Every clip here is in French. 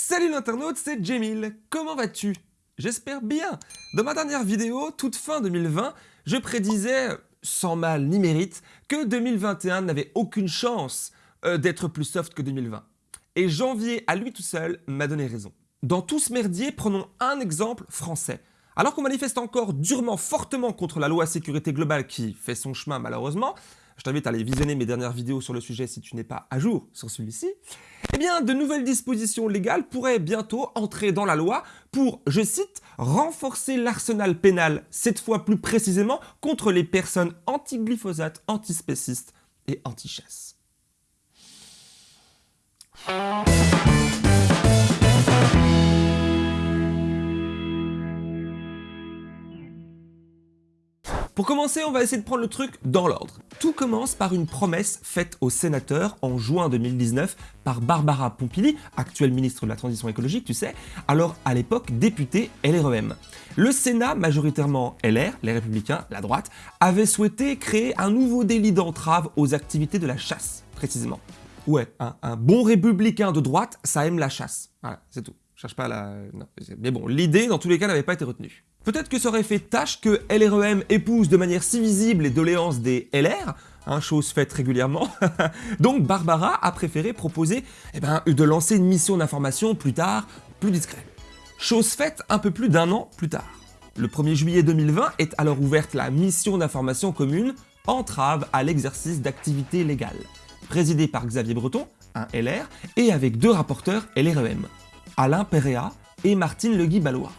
Salut l'internaute, c'est Jamil. Comment vas-tu? J'espère bien. Dans ma dernière vidéo, toute fin 2020, je prédisais, sans mal ni mérite, que 2021 n'avait aucune chance euh, d'être plus soft que 2020. Et janvier, à lui tout seul, m'a donné raison. Dans tout ce merdier, prenons un exemple français. Alors qu'on manifeste encore durement, fortement contre la loi sécurité globale qui fait son chemin malheureusement, je t'invite à aller visionner mes dernières vidéos sur le sujet si tu n'es pas à jour sur celui-ci, eh bien de nouvelles dispositions légales pourraient bientôt entrer dans la loi pour, je cite, renforcer l'arsenal pénal, cette fois plus précisément contre les personnes anti-glyphosate, antispécistes et anti-chasse. Pour commencer, on va essayer de prendre le truc dans l'ordre. Tout commence par une promesse faite aux sénateurs en juin 2019 par Barbara Pompili, actuelle ministre de la Transition écologique, tu sais, alors à l'époque députée LREM. Le Sénat, majoritairement LR, les Républicains, la droite, avait souhaité créer un nouveau délit d'entrave aux activités de la chasse, précisément. Ouais, un, bon républicain de droite, ça aime la chasse. Voilà, c'est tout. Je cherche pas la... Mais bon, l'idée, dans tous les cas, n'avait pas été retenue. Peut-être que ça aurait fait tâche que LREM épouse de manière si visible les doléances des LR, hein, chose faite régulièrement. Donc Barbara a préféré proposer eh ben, de lancer une mission d'information plus tard, plus discrète. Chose faite un peu plus d'un an plus tard. Le 1er juillet 2020 est alors ouverte la mission d'information commune Entrave à l'exercice d'activités légales, présidée par Xavier Breton, un LR, et avec deux rapporteurs LREM, Alain Perrea et Martine Le Guy-Ballois.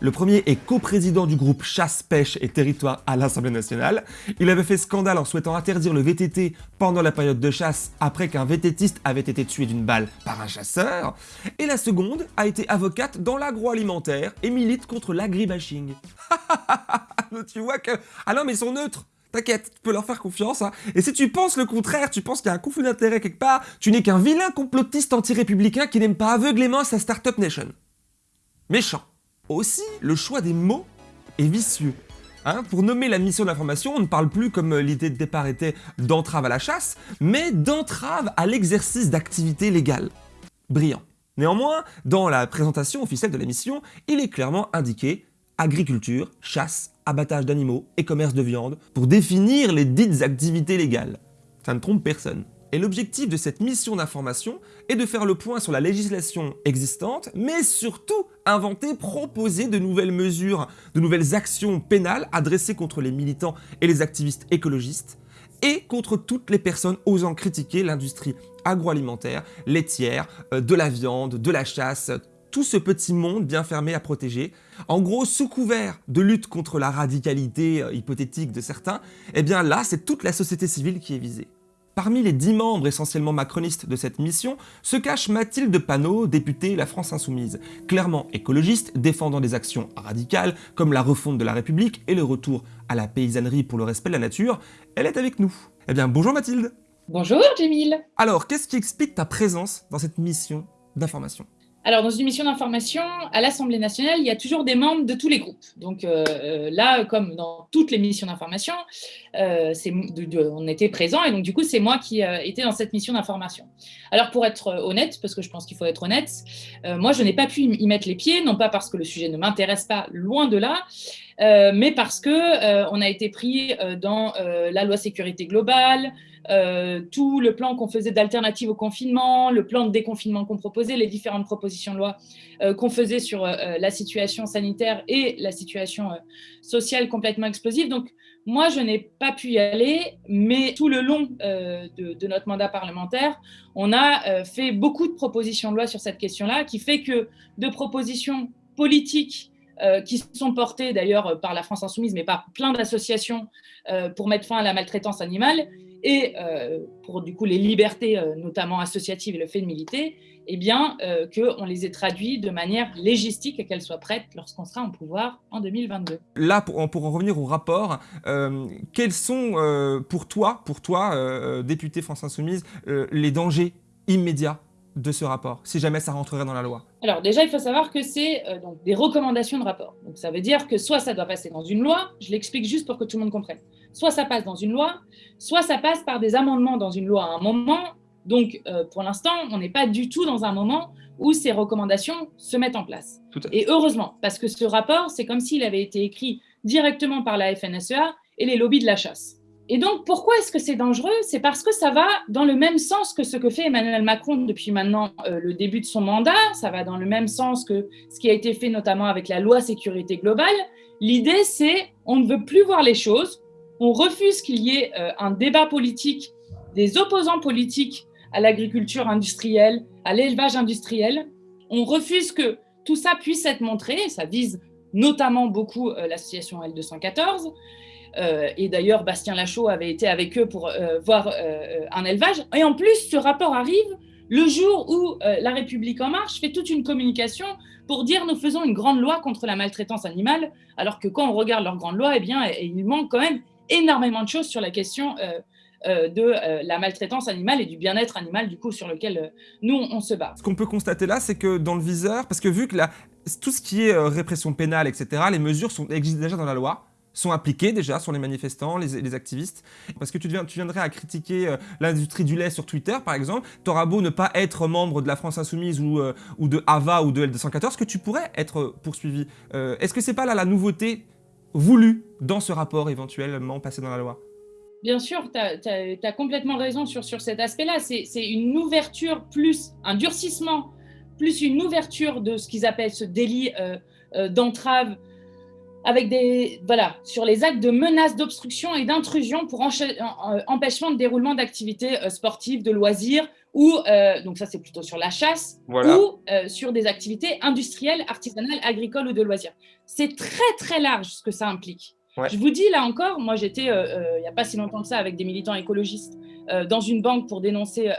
Le premier est coprésident du groupe Chasse, Pêche et Territoire à l'Assemblée nationale. Il avait fait scandale en souhaitant interdire le VTT pendant la période de chasse après qu'un VTTiste avait été tué d'une balle par un chasseur. Et la seconde a été avocate dans l'agroalimentaire et milite contre l'agribashing. tu vois que... Ah non mais ils sont neutres T'inquiète, tu peux leur faire confiance. Hein. Et si tu penses le contraire, tu penses qu'il y a un conflit d'intérêt quelque part, tu n'es qu'un vilain complotiste anti-républicain qui n'aime pas aveuglément sa Startup Nation. Méchant. Aussi, le choix des mots est vicieux. Hein, pour nommer la mission d'information, on ne parle plus comme euh, l'idée de départ était d'entrave à la chasse, mais d'entrave à l'exercice d'activités légales. Brillant. Néanmoins, dans la présentation officielle de la mission, il est clairement indiqué agriculture, chasse, abattage d'animaux et commerce de viande pour définir les dites activités légales. Ça ne trompe personne. Et l'objectif de cette mission d'information est de faire le point sur la législation existante, mais surtout inventer, proposer de nouvelles mesures, de nouvelles actions pénales adressées contre les militants et les activistes écologistes, et contre toutes les personnes osant critiquer l'industrie agroalimentaire, laitière, euh, de la viande, de la chasse, tout ce petit monde bien fermé à protéger. En gros, sous couvert de lutte contre la radicalité euh, hypothétique de certains, eh bien là, c'est toute la société civile qui est visée. Parmi les dix membres essentiellement macronistes de cette mission se cache Mathilde Panot, députée La France Insoumise, clairement écologiste, défendant des actions radicales comme la refonte de la République et le retour à la paysannerie pour le respect de la nature. Elle est avec nous. Eh bien, bonjour Mathilde Bonjour Jamil Alors, qu'est-ce qui explique ta présence dans cette mission d'information? Alors, dans une mission d'information, à l'Assemblée nationale, il y a toujours des membres de tous les groupes. Donc euh, euh, là, comme dans toutes les missions d'information, euh, on était présents et donc du coup, c'est moi qui étais dans cette mission d'information. Alors, pour être honnête, parce que je pense qu'il faut être honnête, moi, je n'ai pas pu y mettre les pieds, non pas parce que le sujet ne m'intéresse pas, loin de là, mais parce que on a été pris dans la loi sécurité globale, euh, tout le plan qu'on faisait d'alternative au confinement, le plan de déconfinement qu'on proposait, les différentes propositions de loi euh, qu'on faisait sur euh, la situation sanitaire et la situation sociale complètement explosive. Donc, moi, je n'ai pas pu y aller, mais tout le long de, de, notre mandat parlementaire, on a fait beaucoup de propositions de loi sur cette question-là, qui fait que de propositions politiques qui sont portées d'ailleurs par la France Insoumise, mais par plein d'associations pour mettre fin à la maltraitance animale, et euh, pour du coup les libertés, euh, notamment associatives et le fait de militer, eh bien, euh, qu'on les ait traduits de manière légistique et qu'elles soient prêtes lorsqu'on sera en pouvoir en 2022. Là, pour, pour en revenir au rapport, quels sont pour toi, pour toi député France Insoumise, les dangers immédiats de ce rapport, si jamais ça rentrerait dans la loi? Alors déjà, il faut savoir que c'est donc des recommandations de rapport. Donc ça veut dire que soit ça doit passer dans une loi, je l'explique juste pour que tout le monde comprenne, soit ça passe dans une loi, soit ça passe par des amendements dans une loi à un moment, Donc, pour l'instant, on n'est pas du tout dans un moment où ces recommandations se mettent en place. Et heureusement, parce que ce rapport, c'est comme s'il avait été écrit directement par la FNSEA et les lobbies de la chasse. Et donc, pourquoi est-ce que c'est dangereux? C'est parce que ça va dans le même sens que ce que fait Emmanuel Macron depuis maintenant euh, le début de son mandat. Ça va dans le même sens que ce qui a été fait notamment avec la loi sécurité globale. L'idée, c'est on ne veut plus voir les choses. On refuse qu'il y ait euh, un débat politique des opposants politiques à l'agriculture industrielle, à l'élevage industriel. On refuse que tout ça puisse être montré. Ça vise notamment beaucoup euh, l'association L214. Euh, et d'ailleurs, Bastien Lachaud avait été avec eux pour euh, voir un élevage. Et en plus, ce rapport arrive le jour où La République En Marche fait toute une communication pour dire nous faisons une grande loi contre la maltraitance animale, alors que quand on regarde leur grande loi, eh bien, il manque quand même énormément de choses sur la question de la maltraitance animale et du bien-être animal, du coup, sur lequel nous, on se bat. Ce qu'on peut constater là, c'est que dans le viseur, parce que vu que tout ce qui est euh, répression pénale, etc., les mesures sont, existent déjà dans la loi, sont appliquées déjà sur les manifestants, les, activistes. Parce que tu, tu viendrais à critiquer euh, l'industrie du lait sur Twitter, par exemple, t'auras beau ne pas être membre de la France Insoumise ou, euh, de AVA ou de L214, que tu pourrais être poursuivi. Est-ce que c'est pas là la nouveauté voulue dans ce rapport éventuellement passé dans la loi? Bien sûr, tu as, complètement raison sur, sur cet aspect-là. C'est une ouverture plus un durcissement plus une ouverture de ce qu'ils appellent ce délit euh, euh, d'entrave avec des voilà sur les actes de menace d'obstruction et d'intrusion pour euh, empêchement de déroulement d'activités sportives, de loisirs ou donc ça c'est plutôt sur la chasse ou sur des activités industrielles, artisanales, agricoles ou de loisirs. C'est très très large ce que ça implique. Je vous dis là encore, moi j'étais il n'y a pas si longtemps que ça avec des militants écologistes dans une banque pour dénoncer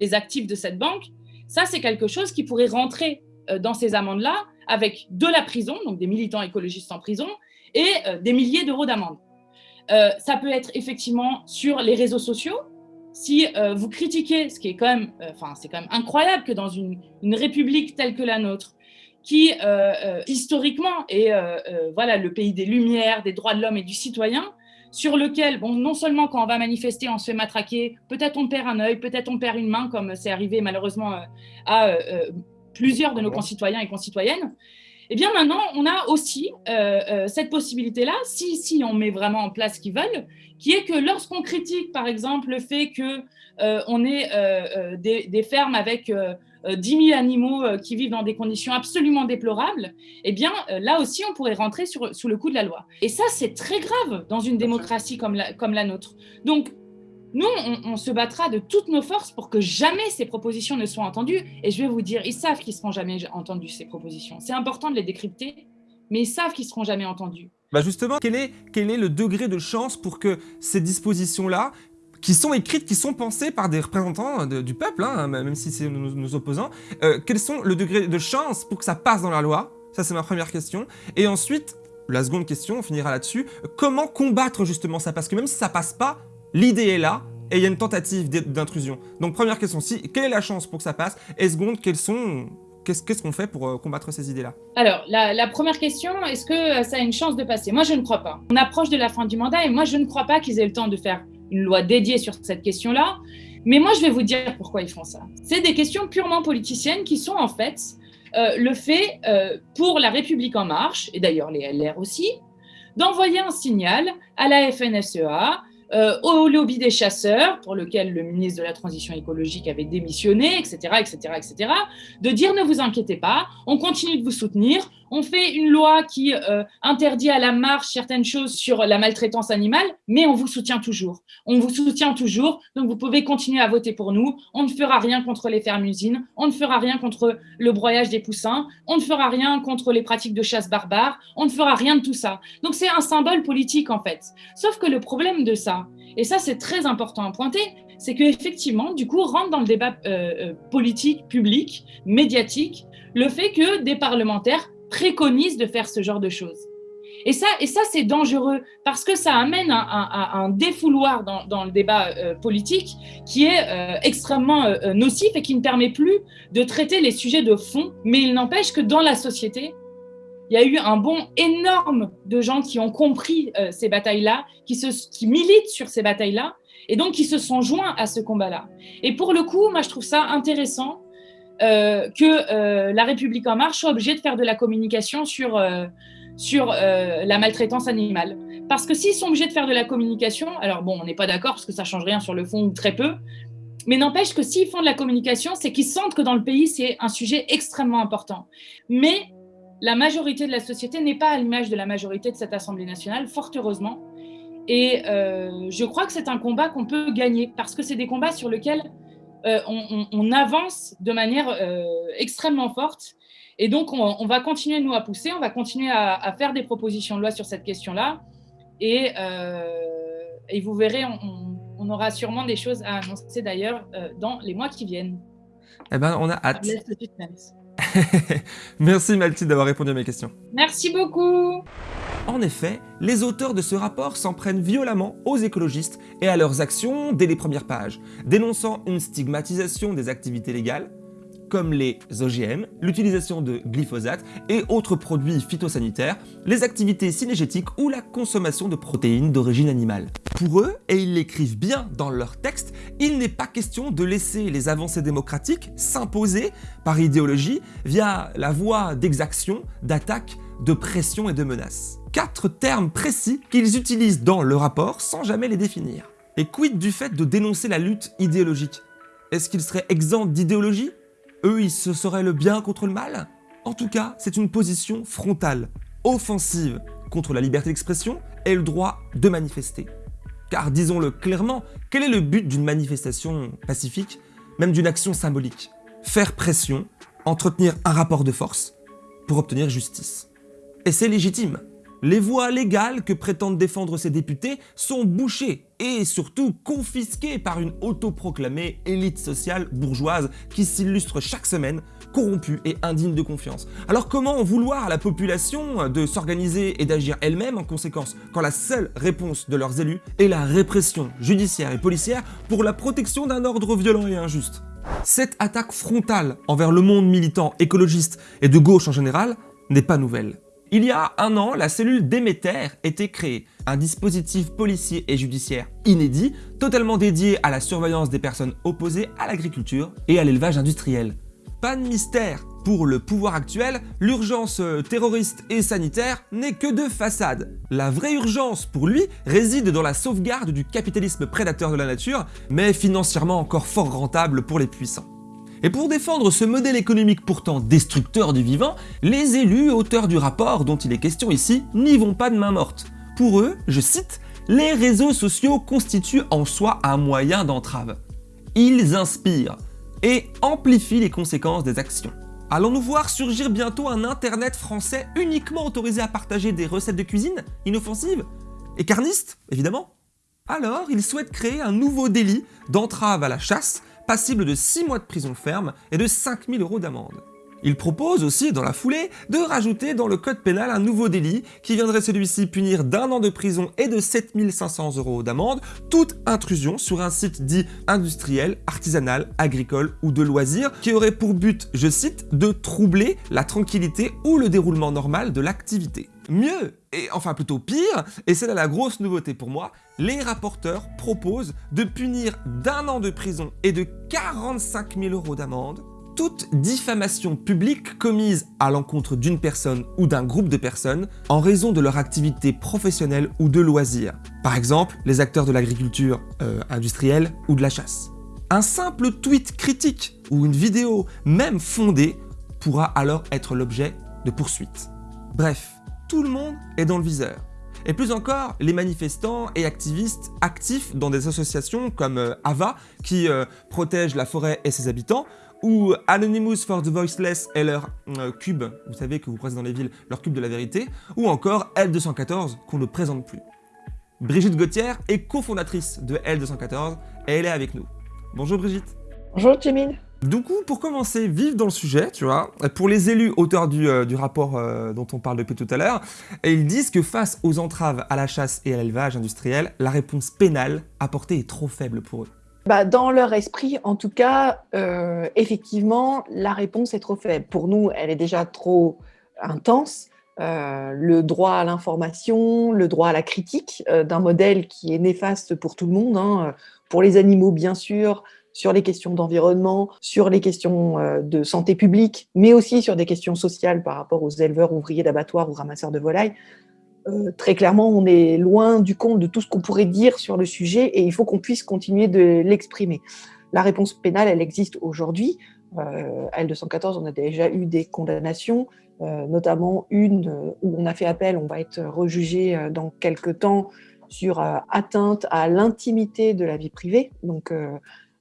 les actifs de cette banque. Ça, c'est quelque chose qui pourrait rentrer euh, dans ces amendes-là avec de la prison, donc des militants écologistes en prison, et euh, des milliers d'euros d'amende. Euh, ça peut être effectivement sur les réseaux sociaux. Si vous critiquez, ce qui est quand même, c'est quand même incroyable que dans une, république telle que la nôtre, qui historiquement est voilà le pays des lumières, des droits de l'homme et du citoyen, sur lequel, bon, non seulement quand on va manifester, on se fait matraquer, peut-être on perd un œil, peut-être on perd une main, comme c'est arrivé malheureusement euh, à euh, euh, plusieurs de nos concitoyens et concitoyennes, eh bien maintenant, on a aussi cette possibilité-là, si, si on met vraiment en place ce qu'ils veulent, qui est que lorsqu'on critique, par exemple, le fait qu'on on ait des, des, fermes avec 10 euh, 000 animaux euh, qui vivent dans des conditions absolument déplorables, eh bien, euh, là aussi, on pourrait rentrer sur, sous le coup de la loi. Et ça, c'est très grave dans une démocratie comme la, comme la nôtre. Donc, nous, on, se battra de toutes nos forces pour que jamais ces propositions ne soient entendues. Et je vais vous dire, ils savent qu'ils ne seront jamais entendus, ces propositions. C'est important de les décrypter, mais ils savent qu'ils ne seront jamais entendus. Bah justement, quel est, le degré de chance pour que ces dispositions-là qui sont écrites, qui sont pensées par des représentants du peuple, hein, même si c'est nos, opposants. Euh, quels sont le degré de chance pour que ça passe dans la loi? Ça, c'est ma première question. Et ensuite, la seconde question, on finira là-dessus. Comment combattre justement ça? Parce que même si ça passe pas, l'idée est là, et il y a une tentative d'intrusion. Donc première question, si, quelle est la chance pour que ça passe? Et seconde, quels sont Qu'est-ce qu'on fait pour euh, combattre ces idées-là? Alors, la, première question, est-ce que ça a une chance de passer? Moi, je ne crois pas. On approche de la fin du mandat et moi, je ne crois pas qu'ils aient le temps de faire une loi dédiée sur cette question-là. Mais moi, je vais vous dire pourquoi ils font ça. C'est des questions purement politiciennes qui sont en fait euh, le fait euh, pour la République en marche, et d'ailleurs les LR aussi, d'envoyer un signal à la FNSEA, euh, au lobby des chasseurs, pour lequel le ministre de la Transition écologique avait démissionné, etc., etc., etc., de dire ne vous inquiétez pas, on continue de vous soutenir, on fait une loi qui euh, interdit à la marche certaines choses sur la maltraitance animale, mais on vous soutient toujours. On vous soutient toujours, donc vous pouvez continuer à voter pour nous. On ne fera rien contre les fermes-usines, on ne fera rien contre le broyage des poussins, on ne fera rien contre les pratiques de chasse barbare, on ne fera rien de tout ça. Donc c'est un symbole politique en fait. Sauf que le problème de ça, et ça c'est très important à pointer, c'est qu'effectivement, du coup, rentre dans le débat euh, euh, politique, public, médiatique, le fait que des parlementaires préconise de faire ce genre de choses. Et ça, et ça c'est dangereux parce que ça amène un, un, défouloir dans, le débat euh, politique qui est euh, extrêmement euh, nocif et qui ne permet plus de traiter les sujets de fond. Mais il n'empêche que dans la société, il y a eu un bond énorme de gens qui ont compris ces batailles-là, qui, qui militent sur ces batailles-là Et donc, ils se sont joints à ce combat-là. Et pour le coup, moi, je trouve ça intéressant euh, que euh, La République En Marche soit obligée de faire de la communication sur, euh, sur la maltraitance animale. Parce que s'ils sont obligés de faire de la communication, alors bon, on n'est pas d'accord parce que ça change rien sur le fond ou très peu, mais n'empêche que s'ils font de la communication, c'est qu'ils sentent que dans le pays, c'est un sujet extrêmement important. Mais la majorité de la société n'est pas à l'image de la majorité de cette Assemblée nationale, fort heureusement. Et je crois que c'est un combat qu'on peut gagner parce que c'est des combats sur lesquels euh, on, avance de manière euh, extrêmement forte. Et donc, on, va continuer, nous, à pousser, on va continuer à, faire des propositions de loi sur cette question-là. Et, euh, vous verrez, on, aura sûrement des choses à annoncer d'ailleurs dans les mois qui viennent. Eh ben, on a hâte. Merci Mathilde d'avoir répondu à mes questions. Merci beaucoup. En effet, les auteurs de ce rapport s'en prennent violemment aux écologistes et à leurs actions dès les premières pages, dénonçant une stigmatisation des activités légales, comme les OGM, l'utilisation de glyphosate et autres produits phytosanitaires, les activités cinégétiques ou la consommation de protéines d'origine animale. Pour eux, et ils l'écrivent bien dans leur texte, il n'est pas question de laisser les avancées démocratiques s'imposer par idéologie via la voie d'exaction, d'attaque, de pression et de menaces quatre termes précis qu'ils utilisent dans le rapport sans jamais les définir. Et quid du fait de dénoncer la lutte idéologique? Est-ce qu'ils seraient exempts d'idéologie? Eux, ils se seraient le bien contre le mal? En tout cas, c'est une position frontale, offensive contre la liberté d'expression et le droit de manifester. Car disons-le clairement, quel est le but d'une manifestation pacifique, même d'une action symbolique? Faire pression, entretenir un rapport de force pour obtenir justice. Et c'est légitime. Les voies légales que prétendent défendre ces députés sont bouchées et surtout confisquées par une autoproclamée élite sociale bourgeoise qui s'illustre chaque semaine, corrompue et indigne de confiance. Alors comment vouloir à la population de s'organiser et d'agir elle-même en conséquence quand la seule réponse de leurs élus est la répression judiciaire et policière pour la protection d'un ordre violent et injuste? Cette attaque frontale envers le monde militant écologiste et de gauche en général n'est pas nouvelle. Il y a un an, la cellule Déméter était créée, un dispositif policier et judiciaire inédit, totalement dédié à la surveillance des personnes opposées à l'agriculture et à l'élevage industriel. Pas de mystère, pour le pouvoir actuel, l'urgence euh, terroriste et sanitaire n'est que de façade. La vraie urgence pour lui réside dans la sauvegarde du capitalisme prédateur de la nature, mais financièrement encore fort rentable pour les puissants. Et pour défendre ce modèle économique pourtant destructeur du vivant, les élus auteurs du rapport dont il est question ici n'y vont pas de main morte. Pour eux, je cite, les réseaux sociaux constituent en soi un moyen d'entrave. Ils inspirent et amplifient les conséquences des actions. Allons-nous voir surgir bientôt un internet français uniquement autorisé à partager des recettes de cuisine inoffensives et carnistes, évidemment? Alors, ils souhaitent créer un nouveau délit d'entrave à la chasse passible de 6 mois de prison ferme et de 5000 euros d'amende. Il propose aussi, dans la foulée, de rajouter dans le code pénal un nouveau délit qui viendrait celui-ci punir d'un an de prison et de 7500 euros d'amende toute intrusion sur un site dit industriel, artisanal, agricole ou de loisirs qui aurait pour but, je cite, de troubler la tranquillité ou le déroulement normal de l'activité. Mieux, et enfin plutôt pire, et c'est là la grosse nouveauté pour moi, les rapporteurs proposent de punir d'un an de prison et de 45 000 euros d'amende toute diffamation publique commise à l'encontre d'une personne ou d'un groupe de personnes en raison de leur activité professionnelle ou de loisirs. Par exemple, les acteurs de l'agriculture euh, industrielle ou de la chasse. Un simple tweet critique ou une vidéo, même fondée, pourra alors être l'objet de poursuites. Bref, tout le monde est dans le viseur. Et plus encore, les manifestants et activistes actifs dans des associations comme euh, AVA, qui euh, protège la forêt et ses habitants, ou Anonymous for the Voiceless et leur euh, cube, vous savez que vous croisez dans les villes, leur cube de la vérité, ou encore L214 qu'on ne présente plus. Brigitte Gauthier est cofondatrice de L214 et elle est avec nous. Bonjour Brigitte. Bonjour Jimmy. Du coup, pour commencer, vive dans le sujet, tu vois, pour les élus auteurs du, euh, rapport euh, dont on parle depuis tout à l'heure, ils disent que face aux entraves à la chasse et à l'élevage industriel, la réponse pénale apportée est trop faible pour eux. Bah, dans leur esprit, en tout cas, euh, effectivement, la réponse est trop faible. Pour nous, elle est déjà trop intense. le droit à l'information, le droit à la critique d'un modèle qui est néfaste pour tout le monde. Hein. pour les animaux, bien sûr, sur les questions d'environnement, sur les questions euh, de santé publique, mais aussi sur des questions sociales par rapport aux éleveurs, ouvriers d'abattoirs ou ramasseurs de volailles. Euh, très clairement, on est loin du compte de tout ce qu'on pourrait dire sur le sujet et il faut qu'on puisse continuer de l'exprimer. La réponse pénale, elle existe aujourd'hui. Euh, L214, on a déjà eu des condamnations, notamment une où on a fait appel, on va être rejugé dans quelques temps sur atteinte à l'intimité de la vie privée. Donc,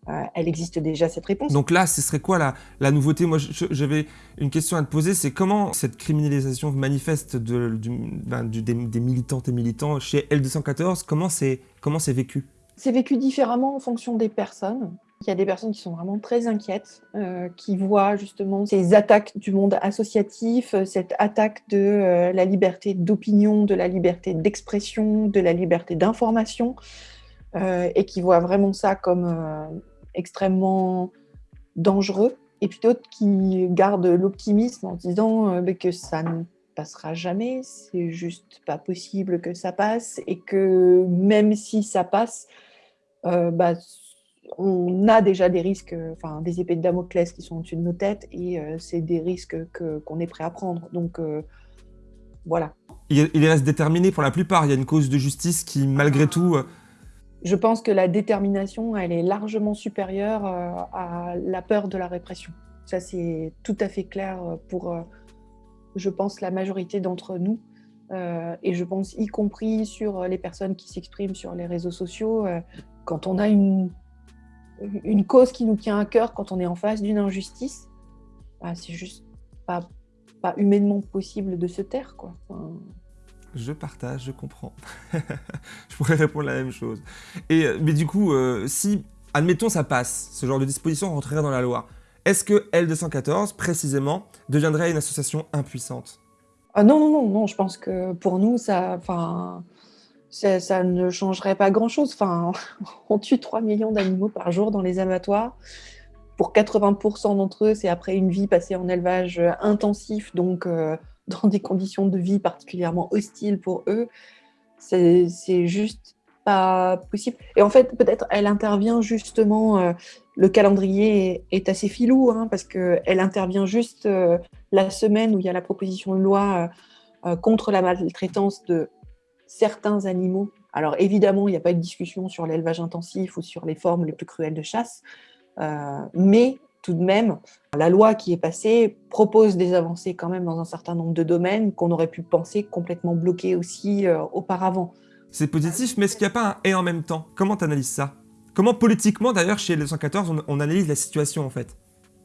euh, elle existe déjà cette réponse. Donc là, ce serait quoi la, la nouveauté? Moi, j'avais une question à te poser, c'est comment cette criminalisation manifeste de, ben, du, des, militantes et militants chez L214, comment c'est vécu? C'est vécu différemment en fonction des personnes. Il y a des personnes qui sont vraiment très inquiètes, euh, qui voient justement ces attaques du monde associatif, euh, cette attaque de la liberté d'opinion, de la liberté d'expression, de la liberté d'information, et qui voient vraiment ça comme extrêmement dangereux, et puis d'autres qui gardent l'optimisme en disant euh, que ça ne passera jamais, c'est juste pas possible que ça passe, et que même si ça passe, euh, bah, on a déjà des risques, enfin des épées de Damoclès qui sont au-dessus de nos têtes, et euh, c'est des risques qu'on est prêt à prendre. Donc voilà. Il, il reste déterminé pour la plupart. Il y a une cause de justice qui, malgré tout, je pense que la détermination, elle est largement supérieure euh, à la peur de la répression. Ça, c'est tout à fait clair pour, euh, je pense, la majorité d'entre nous. Euh, et je pense, y compris sur les personnes qui s'expriment sur les réseaux sociaux, quand on a une, une cause qui nous tient à cœur, quand on est en face d'une injustice, bah, c'est juste pas, pas humainement possible de se taire. Quoi. Je partage, je comprends. je pourrais répondre la même chose. Et, euh, mais du coup, euh, si, admettons, ça passe, ce genre de disposition rentrerait dans la loi, est-ce que L214, précisément, deviendrait une association impuissante? Ah Non, non, non, non, je pense que pour nous, ça, ça, ne changerait pas grand-chose. On tue 3 millions d'animaux par jour dans les abattoirs. Pour 80% d'entre eux, c'est après une vie passée en élevage intensif, donc... Euh, dans des conditions de vie particulièrement hostiles pour eux, c'est juste pas possible. Et en fait, peut-être elle intervient justement, euh, le calendrier est, assez filou, hein, parce qu'elle intervient juste euh, la semaine où il y a la proposition de loi euh, contre la maltraitance de certains animaux. Alors évidemment, il n'y a pas de discussion sur l'élevage intensif ou sur les formes les plus cruelles de chasse, mais tout de même, la loi qui est passée propose des avancées quand même dans un certain nombre de domaines qu'on aurait pu penser complètement bloqués aussi euh, auparavant. C'est positif, mais est-ce qu'il n'y a pas un « et en même temps » Comment tu analyses ça? Comment politiquement, d'ailleurs, chez les 114, on, analyse la situation en fait?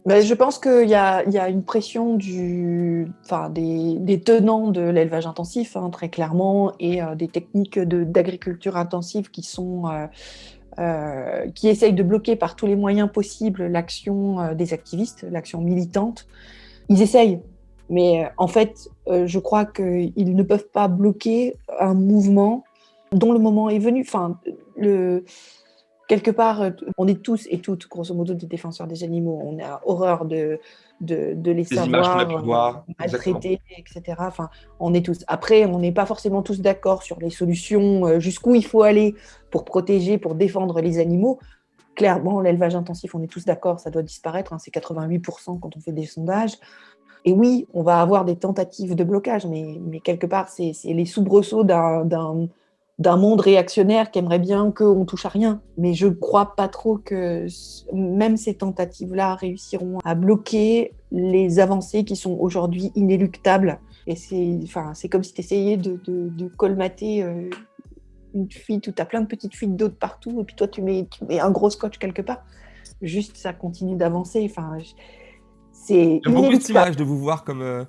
Ben, je pense qu'il y, y, a une pression du, enfin, des, des tenants de l'élevage intensif, hein, très clairement, et euh, des techniques d'agriculture intensive qui sont euh, euh, qui essayent de bloquer par tous les moyens possibles l'action euh, des activistes, l'action militante. Ils essayent, mais euh, en fait, je crois qu'ils ne peuvent pas bloquer un mouvement dont le moment est venu. Enfin, quelque part, on est tous et toutes, grosso modo, des défenseurs des animaux. On a horreur de, de, les savoir maltraités, etc. Enfin, on est tous. Après, on n'est pas forcément tous d'accord sur les solutions, euh, jusqu'où il faut aller pour protéger, pour défendre les animaux. Clairement, l'élevage intensif, on est tous d'accord, ça doit disparaître. Hein, c'est 88% quand on fait des sondages. Et oui, on va avoir des tentatives de blocage, mais, mais quelque part, c'est les soubresauts d'un d'un monde réactionnaire qui aimerait bien qu'on touche à rien. Mais je ne crois pas trop que même ces tentatives-là réussiront à bloquer les avancées qui sont aujourd'hui inéluctables. Et c'est enfin, comme si tu essayais de, de, colmater euh, une fuite où tu as plein de petites fuites d'eau partout, et puis toi, tu mets, tu mets un gros scotch quelque part. Juste, ça continue d'avancer. Enfin, c'est J'aime beaucoup cette image de vous voir comme... Euh,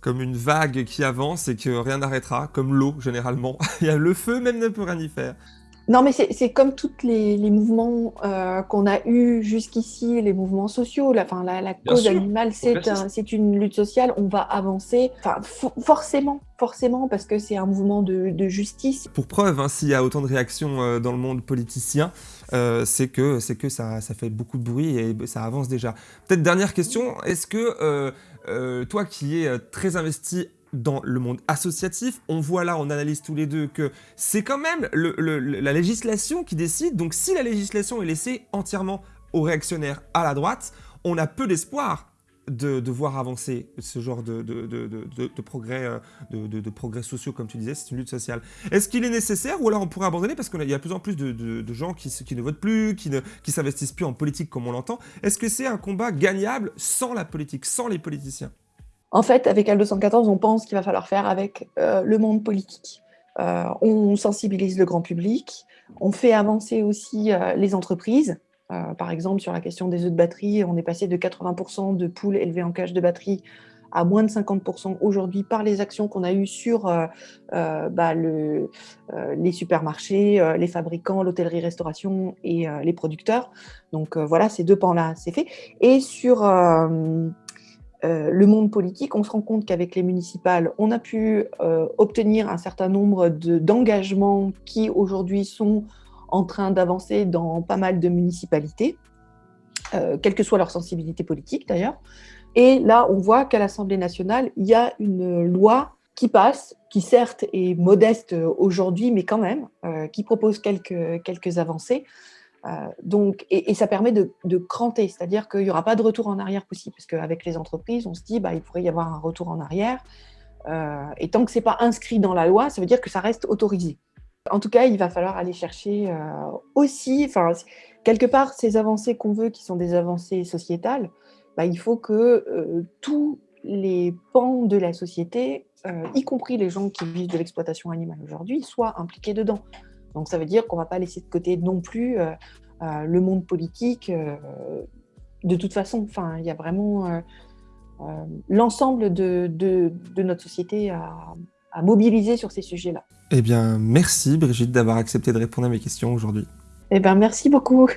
comme une vague qui avance et que rien n'arrêtera, comme l'eau généralement. Il y a le feu même ne peut rien y faire. Non, mais c'est comme tous les, mouvements euh, qu'on a eus jusqu'ici, les mouvements sociaux. La, fin, la, cause animale, c'est une lutte sociale. On va avancer. Enfin, forcément, forcément, parce que c'est un mouvement de, justice. Pour preuve, hein, s'il y a autant de réactions euh, dans le monde politicien, euh, c'est que, que ça, ça, fait beaucoup de bruit et ça avance déjà. Peut-être dernière question, est-ce que toi qui es très investi dans le monde associatif, on voit là, on analyse tous les deux que c'est quand même la législation qui décide, donc si la législation est laissée entièrement aux réactionnaires à la droite, on a peu d'espoir de, voir avancer ce genre de, de, progrès, euh, de, progrès sociaux, comme tu disais, c'est une lutte sociale. Est-ce qu'il est nécessaire ou alors on pourrait abandonner parce qu'il y a de plus en plus de, gens qui, qui, ne votent plus, qui ne qui s'investissent plus en politique comme on l'entend Est-ce que c'est un combat gagnable sans la politique, sans les politiciens? En fait, avec L214, on pense qu'il va falloir faire avec euh, le monde politique. Euh, on sensibilise le grand public, on fait avancer aussi les entreprises, euh, par exemple, sur la question des œufs de batterie, on est passé de 80% de poules élevées en cage de batterie à moins de 50% aujourd'hui par les actions qu'on a eues sur euh, euh, bah, les supermarchés, les fabricants, l'hôtellerie-restauration et les producteurs. Donc voilà, ces deux pans-là, c'est fait. Et sur le monde politique, on se rend compte qu'avec les municipales, on a pu obtenir un certain nombre d'engagements qui aujourd'hui sont en train d'avancer dans pas mal de municipalités, euh, quelle que soit leur sensibilité politique d'ailleurs. Et là, on voit qu'à l'Assemblée nationale, il y a une loi qui passe, qui certes est modeste aujourd'hui, mais quand même, euh, qui propose quelques, quelques avancées. Euh, donc, et, ça permet de, de cranter, c'est-à-dire qu'il n'y aura pas de retour en arrière possible, parce qu'avec les entreprises, on se dit bah, il pourrait y avoir un retour en arrière. et tant que ce n'est pas inscrit dans la loi, ça veut dire que ça reste autorisé. En tout cas, il va falloir aller chercher euh, aussi, enfin, quelque part, ces avancées qu'on veut, qui sont des avancées sociétales, bah, il faut que euh, tous les pans de la société, euh, y compris les gens qui vivent de l'exploitation animale aujourd'hui, soient impliqués dedans. Donc ça veut dire qu'on ne va pas laisser de côté non plus le monde politique. de toute façon, il y a vraiment l'ensemble de, notre société à mobiliser sur ces sujets-là. Eh bien, merci Brigitte d'avoir accepté de répondre à mes questions aujourd'hui. Eh bien, merci beaucoup.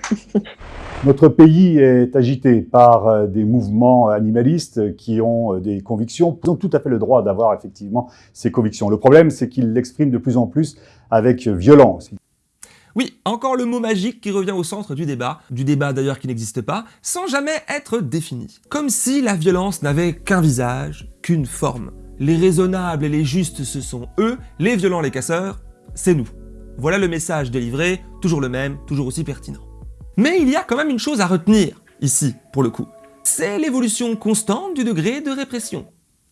Notre pays est agité par euh, des mouvements animalistes qui ont euh, des convictions. Ils ont tout à fait le droit d'avoir effectivement ces convictions. Le problème, c'est qu'ils l'expriment de plus en plus avec violence. Oui, encore le mot magique qui revient au centre du débat, du débat d'ailleurs qui n'existe pas, sans jamais être défini. Comme si la violence n'avait qu'un visage, qu'une forme. Les raisonnables et les justes, ce sont eux, les violents, les casseurs, c'est nous. Voilà le message délivré, toujours le même, toujours aussi pertinent. Mais il y a quand même une chose à retenir, ici, pour le coup. C'est l'évolution constante du degré de répression.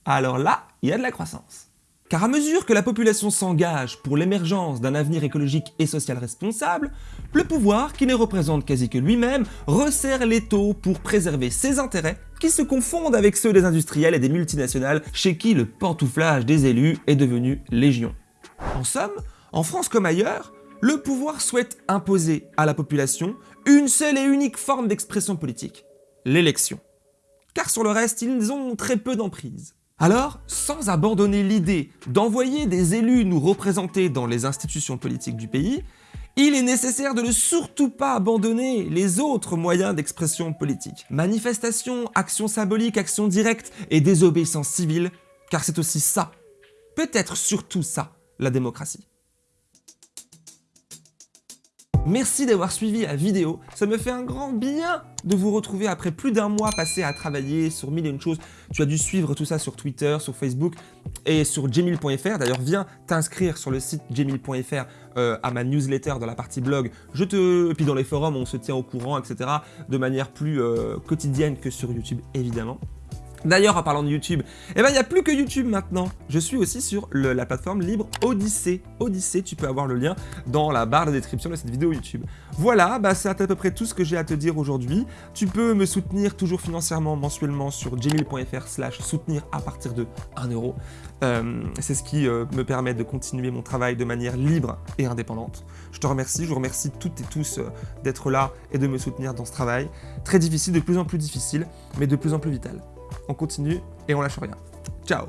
Alors là, il y a de la croissance. Car à mesure que la population s'engage pour l'émergence d'un avenir écologique et social responsable, le pouvoir, qui ne représente quasi que lui-même, resserre les taux pour préserver ses intérêts qui se confondent avec ceux des industriels et des multinationales chez qui le pantouflage des élus est devenu légion. En somme, en France comme ailleurs, le pouvoir souhaite imposer à la population une seule et unique forme d'expression politique, l'élection. Car sur le reste, ils ont très peu d'emprise. Alors, sans abandonner l'idée d'envoyer des élus nous représenter dans les institutions politiques du pays, il est nécessaire de ne surtout pas abandonner les autres moyens d'expression politique. Manifestations, actions symboliques, actions directes et désobéissance civile, car c'est aussi ça, peut-être surtout ça, la démocratie. Merci d'avoir suivi la vidéo, ça me fait un grand bien de vous retrouver après plus d'un mois passé à travailler sur mille et une choses. Tu as dû suivre tout ça sur Twitter, sur Facebook et sur jemil.fr. D'ailleurs, viens t'inscrire sur le site jemil.fr euh, à ma newsletter dans la partie blog. Je te... Et puis dans les forums, on se tient au courant, etc. de manière plus euh, quotidienne que sur YouTube, évidemment. D'ailleurs, en parlant de YouTube, eh ben, il n'y a plus que YouTube maintenant. Je suis aussi sur la plateforme libre Odyssée. Odyssée, tu peux avoir le lien dans la barre de description de cette vidéo YouTube. Voilà, bah, c'est à peu près tout ce que j'ai à te dire aujourd'hui. Tu peux me soutenir toujours financièrement mensuellement sur jemil.fr slash soutenir à partir de 1 euro. Euh, c'est ce qui euh, me permet de continuer mon travail de manière libre et indépendante. Je te remercie, je vous remercie toutes et tous euh, d'être là et de me soutenir dans ce travail. Très difficile, de plus en plus difficile, mais de plus en plus vital on continue et on lâche rien. Ciao